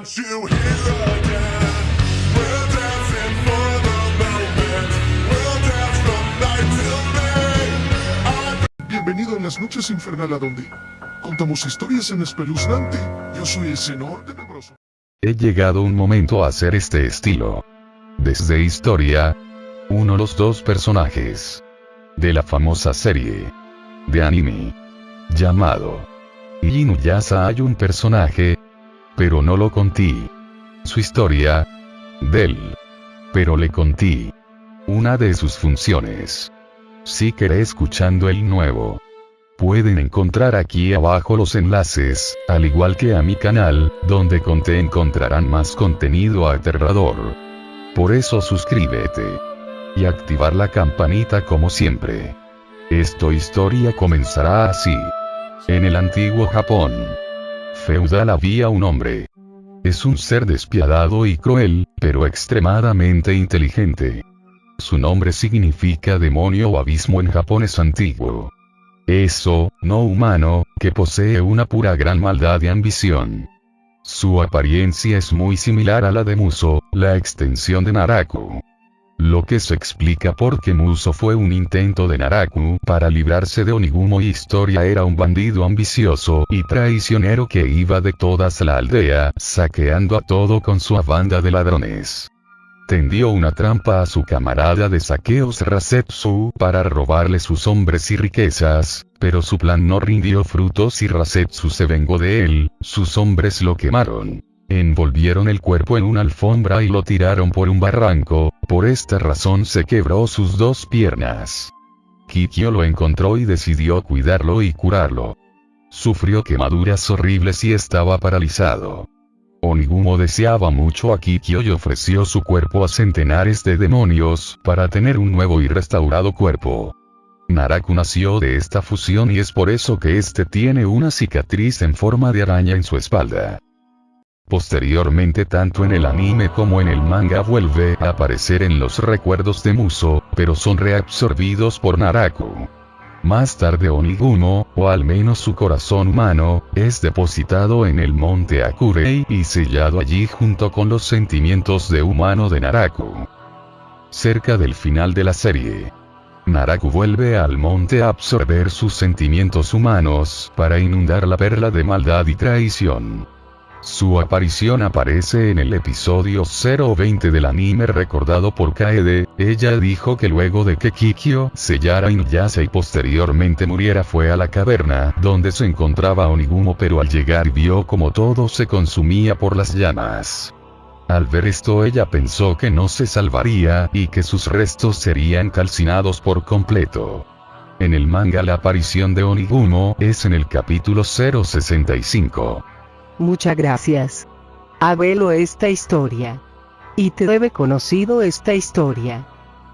want you here again. We're dancing for the moment. We'll dance from night till day. Bienvenido a las noches infernal a donde contamos historias en espeluznante. Yo soy el Senor Tenebroso. He llegado un momento a hacer este estilo. Desde historia. Uno los dos personajes. De la famosa serie. De anime. Llamado. Inuyasha hay un personaje. Pero no lo conté. Su historia. Del. Pero le conté. Una de sus funciones. Si querés escuchando el nuevo. Pueden encontrar aquí abajo los enlaces, al igual que a mi canal, donde conté encontrarán más contenido aterrador. Por eso suscríbete. Y activar la campanita como siempre. Esta historia comenzará así. En el antiguo Japón. Feudal había un hombre. Es un ser despiadado y cruel, pero extremadamente inteligente. Su nombre significa demonio o abismo en japonés antiguo. Eso, no humano, que posee una pura gran maldad y ambición. Su apariencia es muy similar a la de Muso, la extensión de Naraku. Lo que se explica porque Muso fue un intento de Naraku para librarse de Onigumo y Historia era un bandido ambicioso y traicionero que iba de todas la aldea, saqueando a todo con su banda de ladrones tendió una trampa a su camarada de saqueos Rasetsu para robarle sus hombres y riquezas, pero su plan no rindió frutos y Rasetsu se vengó de él, sus hombres lo quemaron. Envolvieron el cuerpo en una alfombra y lo tiraron por un barranco, por esta razón se quebró sus dos piernas. Kikyo lo encontró y decidió cuidarlo y curarlo. Sufrió quemaduras horribles y estaba paralizado. Onigumo deseaba mucho a Kikyo y ofreció su cuerpo a centenares de demonios, para tener un nuevo y restaurado cuerpo. Naraku nació de esta fusión y es por eso que este tiene una cicatriz en forma de araña en su espalda. Posteriormente tanto en el anime como en el manga vuelve a aparecer en los recuerdos de Muso, pero son reabsorbidos por Naraku. Más tarde Onigumo, o al menos su corazón humano, es depositado en el monte Akurei y sellado allí junto con los sentimientos de humano de Naraku. Cerca del final de la serie. Naraku vuelve al monte a absorber sus sentimientos humanos para inundar la perla de maldad y traición. Su aparición aparece en el episodio 020 del anime recordado por Kaede, ella dijo que luego de que Kikyo sellara Inuyasha y posteriormente muriera fue a la caverna donde se encontraba Onigumo pero al llegar vio como todo se consumía por las llamas. Al ver esto ella pensó que no se salvaría y que sus restos serían calcinados por completo. En el manga la aparición de Onigumo es en el capítulo 065. Muchas gracias. Abelo esta historia. Y te debe conocido esta historia.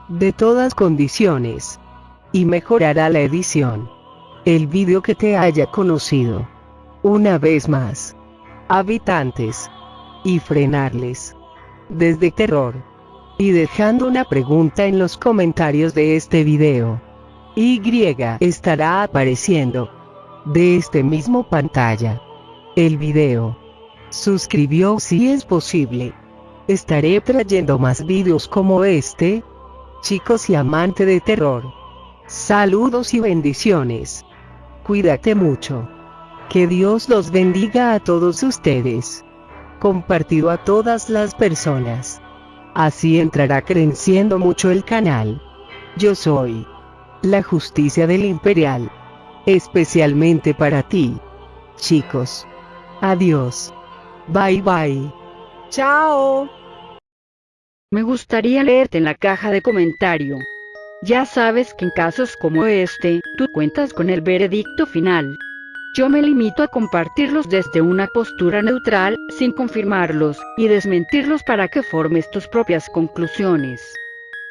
De todas condiciones. Y mejorará la edición. El vídeo que te haya conocido. Una vez más. Habitantes. Y frenarles. Desde terror. Y dejando una pregunta en los comentarios de este video. Y estará apareciendo. De este mismo pantalla el video. Suscribió si es posible. Estaré trayendo más videos como este. Chicos y amante de terror. Saludos y bendiciones. Cuídate mucho. Que Dios los bendiga a todos ustedes. Compartido a todas las personas. Así entrará creciendo mucho el canal. Yo soy la justicia del imperial. Especialmente para ti. Chicos. Adiós. Bye bye. Chao. Me gustaría leerte en la caja de comentario. Ya sabes que en casos como este, tú cuentas con el veredicto final. Yo me limito a compartirlos desde una postura neutral, sin confirmarlos, y desmentirlos para que formes tus propias conclusiones.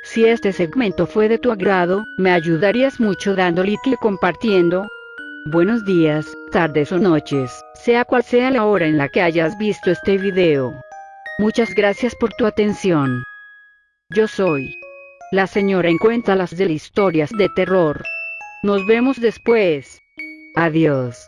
Si este segmento fue de tu agrado, me ayudarías mucho dando like y compartiendo, Buenos días, tardes o noches, sea cual sea la hora en la que hayas visto este video. Muchas gracias por tu atención. Yo soy la señora en Cuéntalas de historias de terror. Nos vemos después. Adiós.